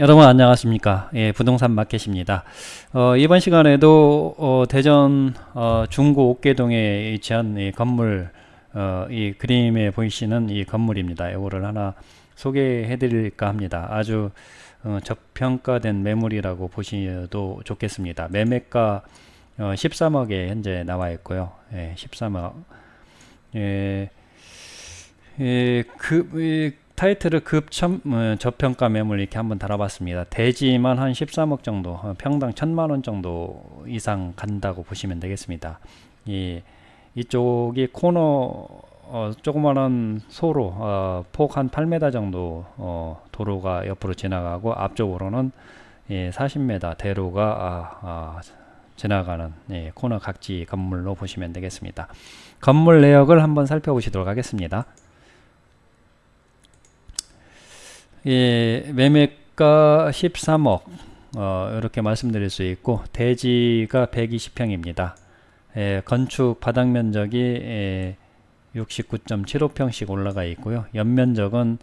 여러분 안녕하십니까? 예, 부동산 마켓입니다. 어, 이번 시간에도 어, 대전 어, 중구 옥계동에 위치한 이 건물 어, 이 그림에 보이시는 이 건물입니다. 이거를 하나 소개해 드릴까 합니다. 아주 어, 저평가된 매물이라고 보셔도 좋겠습니다. 매매가 13억에 어, 현재 나와 있고요. 예, 13억. 예, 예, 그, 타이틀을 급 첨 어, 저평가 매물 이렇게 한번 달아봤습니다. 대지만 한 13억 정도, 어, 평당 천만 원 정도 이상 간다고 보시면 되겠습니다. 이 이쪽이 코너 어, 조그마한 소로 어, 폭한 8m 정도 어, 도로가 옆으로 지나가고 앞쪽으로는 예, 40m 대로가 아, 아, 지나가는 예, 코너 각지 건물로 보시면 되겠습니다. 건물 내역을 한번 살펴보시도록 하겠습니다. 예, 매매가 13억 어, 이렇게 말씀드릴 수 있고 대지가 120평입니다. 예, 건축 바닥 면적이 예, 69.75평씩 올라가 있고요. 연면적은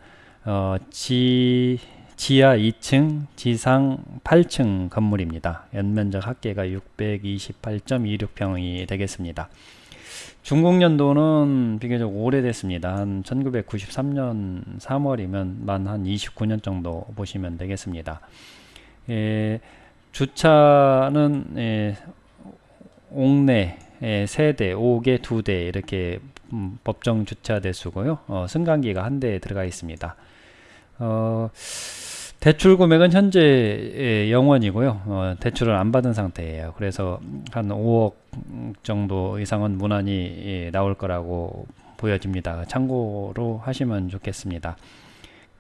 어, 지, 지하 2층, 지상 8층 건물입니다. 연면적 합계가 628.26평이 되겠습니다. 중국년도는 비교적 오래됐습니다. 한 1993년 3월이면 만 한 29년 정도 보시면 되겠습니다. 예, 주차는 예, 옥내 예, 3대, 5개, 2대 이렇게 음, 법정 주차 대수고요. 어, 승강기가 한 대 들어가 있습니다. 어, 대출 금액은 현재 영원이고요. 어, 대출을 안 받은 상태예요. 그래서 한 5억 정도 이상은 무난히 예, 나올 거라고 보여집니다. 참고로 하시면 좋겠습니다.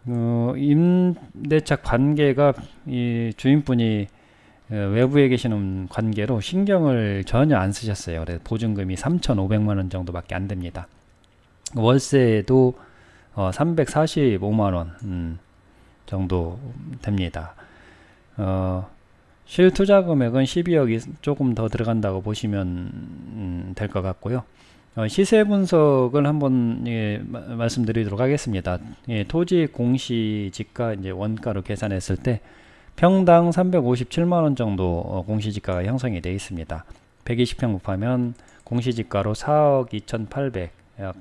어, 임대차 관계가 이 주인분이 어, 외부에 계시는 관계로 신경을 전혀 안 쓰셨어요. 그래서 보증금이 3,500만 원 정도밖에 안 됩니다. 월세도 어, 345만 원. 음, 정도 됩니다. 어, 실 투자 금액은 12억이 조금 더 들어간다고 보시면 음, 될것 같고요. 어, 시세 분석을 한번 예, 말씀드리도록 하겠습니다. 예, 토지 공시 지가 이제 원가로 계산했을 때 평당 357만 원 정도 어, 공시 지가가 형성이 되어 있습니다. 120평 곱하면 공시 지가로 4억 2,800, 약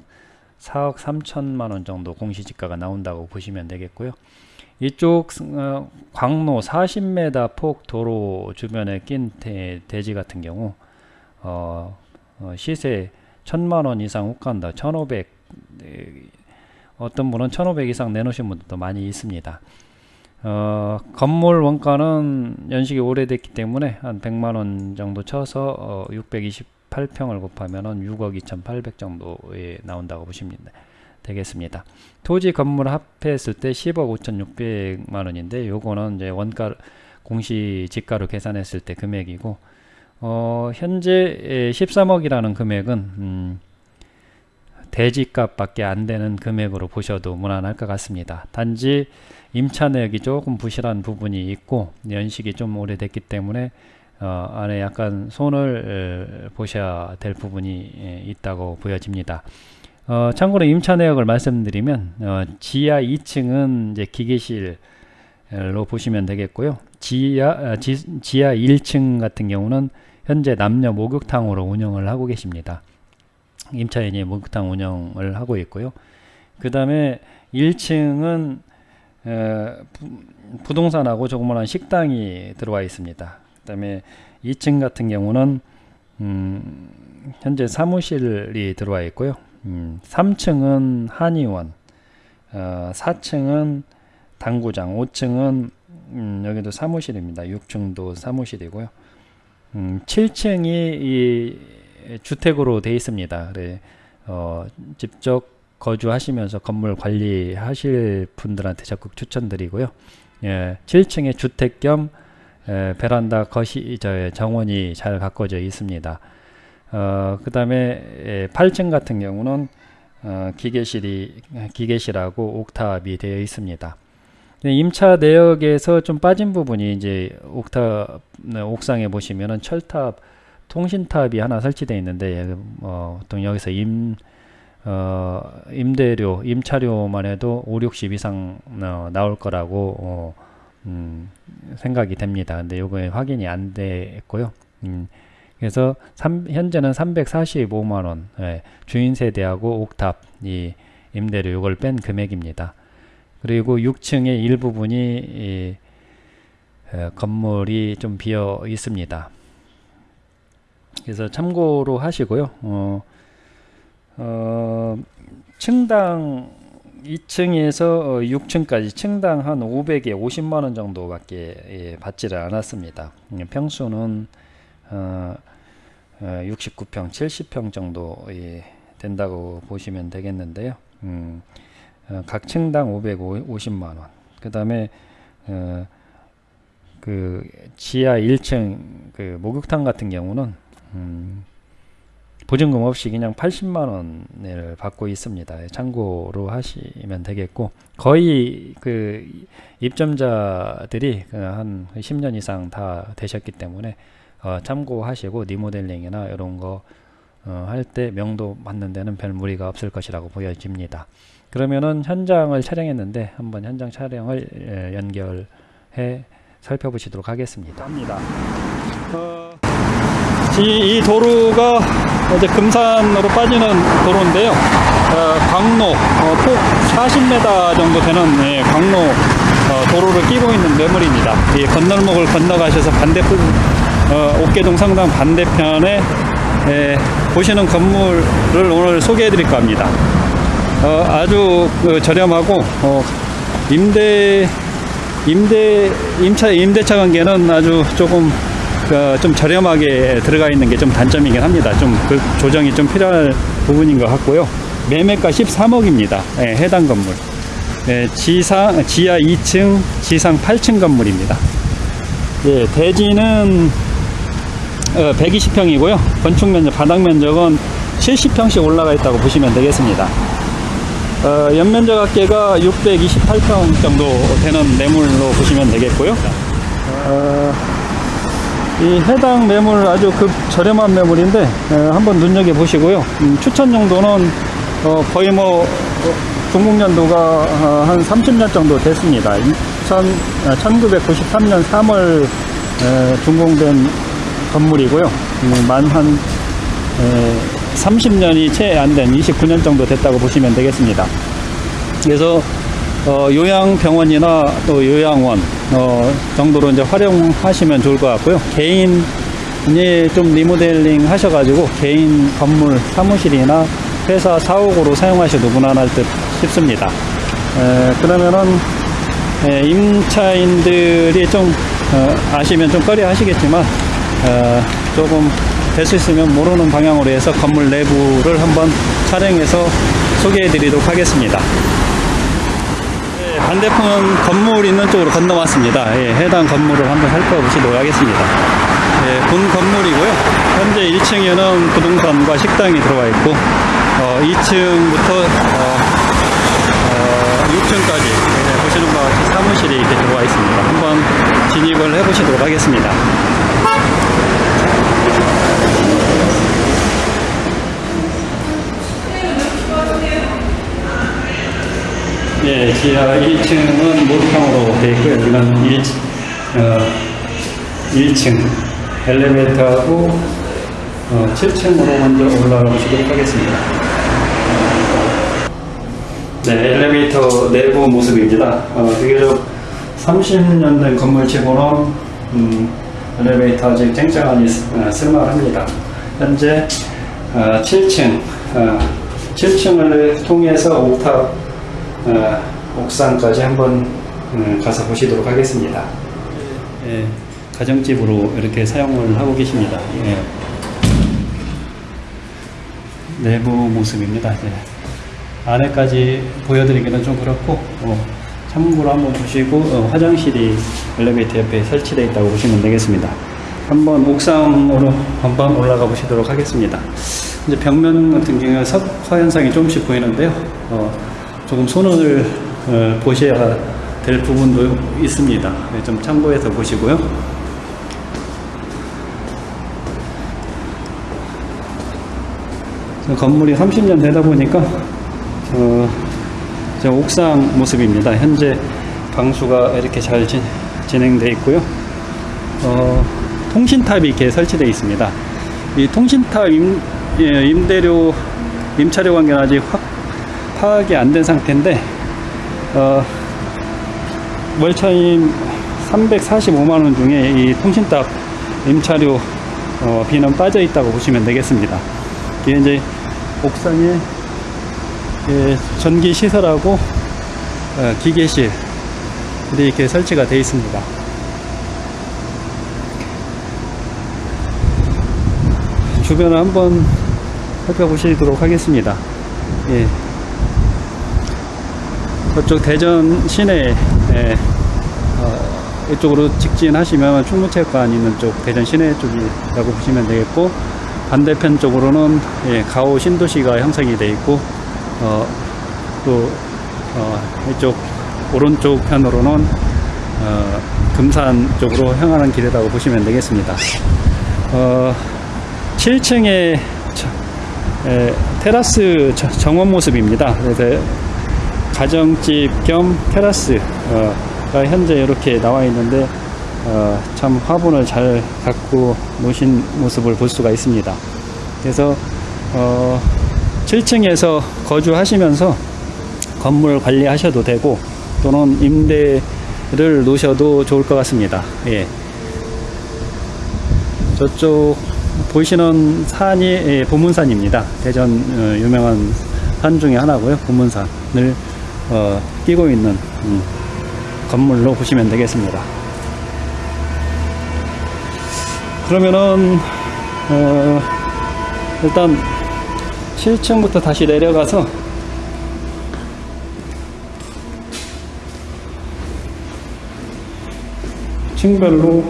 4억 3천만 원 정도 공시 지가가 나온다고 보시면 되겠고요. 이쪽 어, 광로 40m 폭 도로 주변에 낀 대, 지 같은 경우 어, 어, 시세 천만원 이상 혹간다. 1500 어떤 분은 1500 이상 내놓으신 분들도 많이 있습니다. 어, 건물 원가는 연식이 오래됐기 때문에 한 100만원 정도 쳐서 어, 628평을 곱하면 6억 2800 정도에 나온다고 보시면 되겠습니다. 토지 건물 합했을 때 10억 5,600만 원인데 요거는 이제 원가 공시 지가로 계산했을 때 금액이고 어, 현재 13억이라는 금액은 음, 대지값밖에 안 되는 금액으로 보셔도 무난할 것 같습니다. 단지 임차 내역이 조금 부실한 부분이 있고 연식이 좀 오래됐기 때문에 어, 안에 약간 손을 보셔야 될 부분이 예, 있다고 보여집니다. 어, 참고로 임차 내역을 말씀드리면 어, 지하 2층은 이제 기계실로 보시면 되겠고요. 지하 아, 지, 지하 1층 같은 경우는 현재 남녀 목욕탕으로 운영을 하고 계십니다. 임차인이 목욕탕 운영을 하고 있고요. 그 다음에 1층은 어, 부, 동산하고 조그마한 식당이 들어와 있습니다. 그 다음에 2층 같은 경우는 음, 현재 사무실이 들어와 있고요. 음, 3층은 한의원, 어, 4층은 당구장, 5층은 음, 여기도 사무실입니다. 6층도 사무실이고요. 음, 7층이 이 주택으로 되어 있습니다. 그래, 어, 직접 거주하시면서 건물 관리하실 분들한테 적극 추천드리고요. 예, 7층에 주택 겸 에, 베란다 거시 저 정원이 잘 가꿔져 있습니다. 어, 그 다음에 8층 같은 경우는 어, 기계실이 기계실하고 옥탑이 되어 있습니다. 임차 내역에서 좀 빠진 부분이 이제 옥탑 네, 옥상에 보시면은 철탑 통신탑이 하나 설치되어 있는데 어, 보통 여기서 임 어, 임대료 임차료만 해도 5, 60 이상 어, 나올 거라고 어, 음, 생각이 됩니다. 근데 요거에 확인이 안 됐고요. 음, 그래서 삼- 현재는 345만 원 예, 주인 세대하고 옥탑 이 임대료 요걸 뺀 금액입니다. 그리고 6층의 일부분이 이, 에, 건물이 좀 비어 있습니다. 그래서 참고로 하시고요. 어, 어, 층당 2층에서 6층까지 층당 한 500에 50만 원 정도밖에 예, 받지를 않았습니다. 음, 평수는 어, 어, 69평, 70평 정도 예, 된다고 보시면 되겠는데요. 음, 어, 각 층당 550만 원. 그 다음에 어, 그 지하 1층 그 목욕탕 같은 경우는 음, 보증금 없이 그냥 80만 원을 받고 있습니다. 참고로 하시면 되겠고 거의 그 입점자들이 그한 10년 이상 다 되셨기 때문에 어, 참고하시고 리모델링이나 이런 거 어, 할때 명도 맞는 데는 별 무리가 없을 것이라고 보여집니다. 그러면은 현장을 촬영했는데 한번 현장 촬영을 에, 연결해 살펴보시도록 하겠습니다. 합니다. 이, 이 도로가 이제 금산으로 빠지는 도로인데요. 어, 광로, 어, 폭 40m 정도 되는 예, 광로 어, 도로를 끼고 있는 매물입니다. 이 건널목을 건너가셔서 반대편, 어, 옥계동 성당 반대편에 예, 보시는 건물을 오늘 소개해 드릴까 합니다. 어, 아주 그 저렴하고 어, 임대 임대 임차 임대차 관계는 아주 조금 어, 좀 저렴하게 들어가 있는 게 좀 단점이긴 합니다. 좀 그 조정이 좀 필요할 부분인 것 같고요. 매매가 13억입니다. 예, 해당 건물. 예, 지상 지하 2층, 지상 8층 건물입니다. 예, 대지는 어, 120평이고요. 건축 면적, 바닥 면적은 70평씩 올라가 있다고 보시면 되겠습니다. 어, 연면적 합계가 628평 정도 되는 매물로 보시면 되겠고요. 어, 이 해당 매물 아주 급 저렴한 매물인데 어, 한번 눈여겨 보시고요. 음, 추천 정도는 어, 거의 뭐 어, 중국년도가 어, 한 30년 정도 됐습니다. 2000, 아, 1993년 3월 에, 준공된 건물이고요. 음, 만한 30년이 채 안 된 29년 정도 됐다고 보시면 되겠습니다. 그래서 어, 요양병원이나 또 요양원 어, 정도로 이제 활용하시면 좋을 것 같고요. 개인이 좀 리모델링 하셔가지고 개인 건물 사무실이나 회사 사옥으로 사용하셔도 무난할 듯 싶습니다. 에, 그러면은 에, 임차인들이 좀 어, 아시면 좀 꺼려 하시겠지만 어, 조금 될 수 있으면 모르는 방향으로 해서 건물 내부를 한번 촬영해서 소개해 드리도록 하겠습니다. 네, 반대편 건물 있는 쪽으로 건너왔습니다. 예, 해당 건물을 한번 살펴보시도록 하겠습니다. 예, 본 건물이고요. 현재 1층에는 부동산과 식당이 들어와 있고, 어, 2층부터 어, 6층까지 보시는 바와 같이 사무실이 이렇게 들어와 있습니다. 한번 진입을 해 보시도록 하겠습니다. 예, 지하 1층은 목욕탕으로 되어 있고요. 여기는 1, 어, 1층 엘리베이터하고 어, 7층으로 먼저 올라가 보시도록 하겠습니다. 네, 엘리베이터 내부 모습입니다. 어, 비교적 30년 된 건물치고는 음, 엘리베이터 아직 쨍쨍하니 쓰- 어, 쓸만합니다. 현재 어, 7층, 어, 7층을 통해서 옥탑 어, 옥상까지 한번 음, 가서 보시도록 하겠습니다. 예, 가정집으로 이렇게 사용을 하고 계십니다. 예. 내부 모습입니다. 이제 안에까지 보여드리기는 좀 그렇고 어, 참고로 한번 보시고 어, 화장실이 엘리베이터 옆에 설치되어 있다고 보시면 되겠습니다. 한번 옥상으로 한번 올라가 보시도록 하겠습니다. 이제 벽면 같은 경우에 석화 현상이 조금씩 보이는데요. 어, 조금 손을 어, 보셔야 될 부분도 있습니다. 네, 좀 참고해서 보시고요. 건물이 30년 되다 보니까 어, 저 옥상 모습입니다. 현재 방수가 이렇게 잘 진, 진행되어 있고요. 어, 통신탑이 이렇게 설치되어 있습니다. 이 통신탑 임, 예, 임대료, 임차료 관계는 아직 확 파악이 안 된 상태인데, 어, 월차임 345만원 중에 이 통신탑 임차료 어, 비는 빠져 있다고 보시면 되겠습니다. 이게 이제 옥상에 예, 전기 시설하고 어, 기계실 이렇게 설치가 되어 있습니다. 주변을 한번 살펴보시도록 하겠습니다. 예. 저쪽 대전 시내 예, 어, 이쪽으로 직진하시면 충무체육관 있는 쪽 대전 시내 쪽이라고 보시면 되겠고 반대편 쪽으로는 예, 가오 신도시가 형성이 되어 있고 어, 또 어, 이쪽 오른쪽 편으로는 어, 금산 쪽으로 향하는 길이라고 보시면 되겠습니다. 어, 7층의 에, 테라스 저- 정원 모습입니다. 그래서 가정집 겸 테라스 가 현재 이렇게 나와 있는데 어, 참 화분을 잘 갖고 노신 모습을 볼 수가 있습니다. 그래서 어, 7층에서 거주하시면서 건물 관리하셔도 되고 또는 임대를 놓으셔도 좋을 것 같습니다. 예. 저쪽 보시는 산이 예, 보문산입니다. 대전 어, 유명한 산 중에 하나고요. 보문산을 어, 끼고 있는 음, 건물로 보시면 되겠습니다. 그러면은 어, 일단 7층부터 다시 내려가서 층별로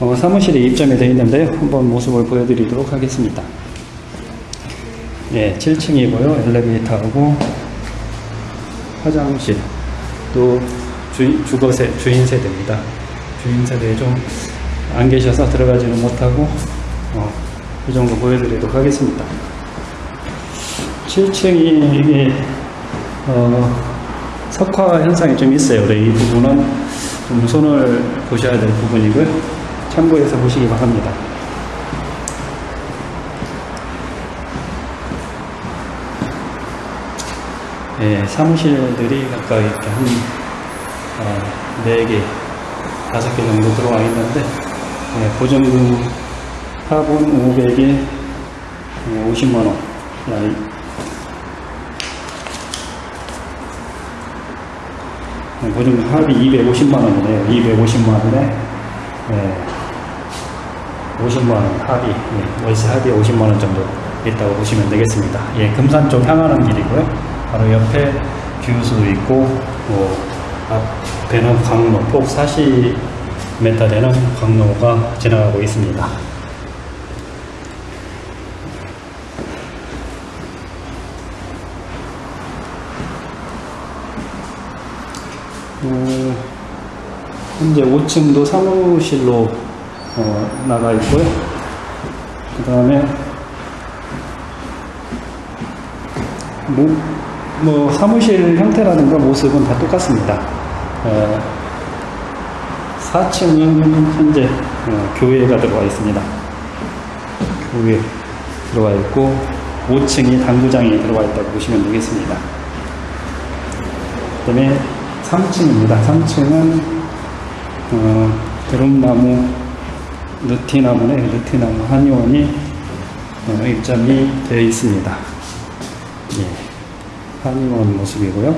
어, 사무실에 입점이 되어 있는데요. 한번 모습을 보여드리도록 하겠습니다. 예, 7층이고요. 엘리베이터하고 화장실, 또 주인, 주거세, 주인 세대입니다. 주인 세대에 좀 안 계셔서 들어가지는 못하고 어, 이 정도 보여드리도록 하겠습니다. 7층이 이게 어, 석화 현상이 좀 있어요. 이 부분은 좀 손을 보셔야 될 부분이고요. 참고해서 보시기 바랍니다. 예, 사무실들이 각각 이렇게 한 어, 4개, 5개 정도 들어와 있는데 예, 보증금 합은 500에 50만원. 보증금 합이 250만원이네요. 250만원에 예, 50만원 합이 예, 월세 합이 50만원 정도 있다고 보시면 되겠습니다. 예, 금산 쪽 향하는 길이고요 바로 옆에 규수 있고 뭐 앞에는 강로 폭 40m 되는 강로가 지나가고 있습니다 어, 현재 5층도 사무실로 어, 나가 있고요. 그 다음에 뭐, 뭐 사무실 형태라든가 모습은 다 똑같습니다. 어, 4층은 현재 어, 교회가 들어와 있습니다. 교회 들어와 있고 5층이 당구장이 들어와 있다고 보시면 되겠습니다. 그 다음에 3층입니다. 3층은 어, 드럼나무, 느티나무네, 느티나무 한의원이 어, 입점이 되어 있습니다. 예, 한의원 모습이고요.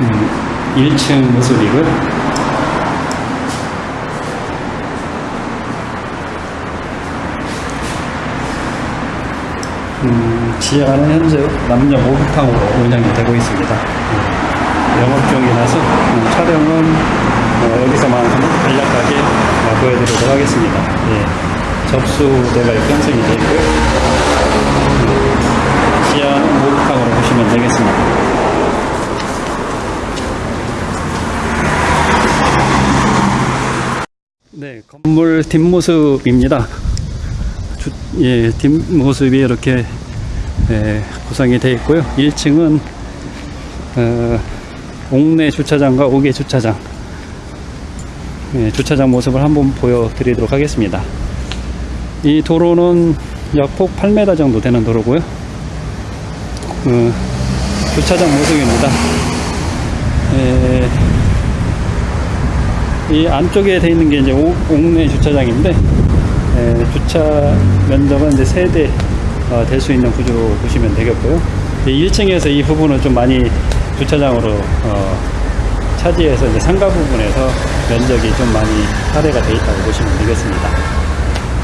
음, 1층 모습이고요. 음, 지하는 현재 남녀 목욕탕으로 운영이 되고 있습니다. 음, 영업 중이라서 음, 촬영은 어, 여기서만 간략하게 어, 보여드리도록 하겠습니다. 예, 접수대가 되어 있고요. 음, 지하는 목욕탕으로 보시면 되겠습니다. 네, 건물 뒷모습입니다. 주- 예, 뒷모습이 이렇게 예, 구성이 되어 있고요. 1층은 어, 옥내 주차장과 옥외 주차장 예, 주차장 모습을 한번 보여드리도록 하겠습니다. 이 도로는 약 폭 8m 정도 되는 도로고요. 그 주차장 모습입니다. 예, 이 안쪽에 돼 있는 게 이제 옥, 옥내 주차장인데 예, 주차 면적은 이제 세대 어, 될수 있는 구조로 보시면 되겠고요. 1층에서 이 부분을 좀 많이 주차장으로 어, 차지해서 이제 상가 부분에서 면적이 좀 많이 할애가 되어 있다고 보시면 되겠습니다.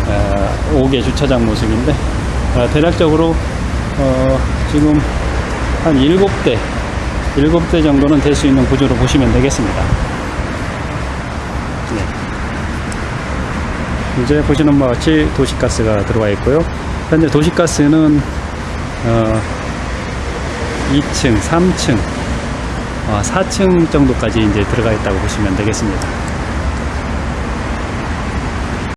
어, 5개 주차장 모습인데 어, 대략적으로 어, 지금 한 7대 7대 정도는 될 수 있는 구조로 보시면 되겠습니다. 네. 이제 보시는 바와 같이 도시가스가 들어와 있고요. 현재 도시가스는 어, 2층, 3층, 어, 4층 정도까지 이제 들어가 있다고 보시면 되겠습니다.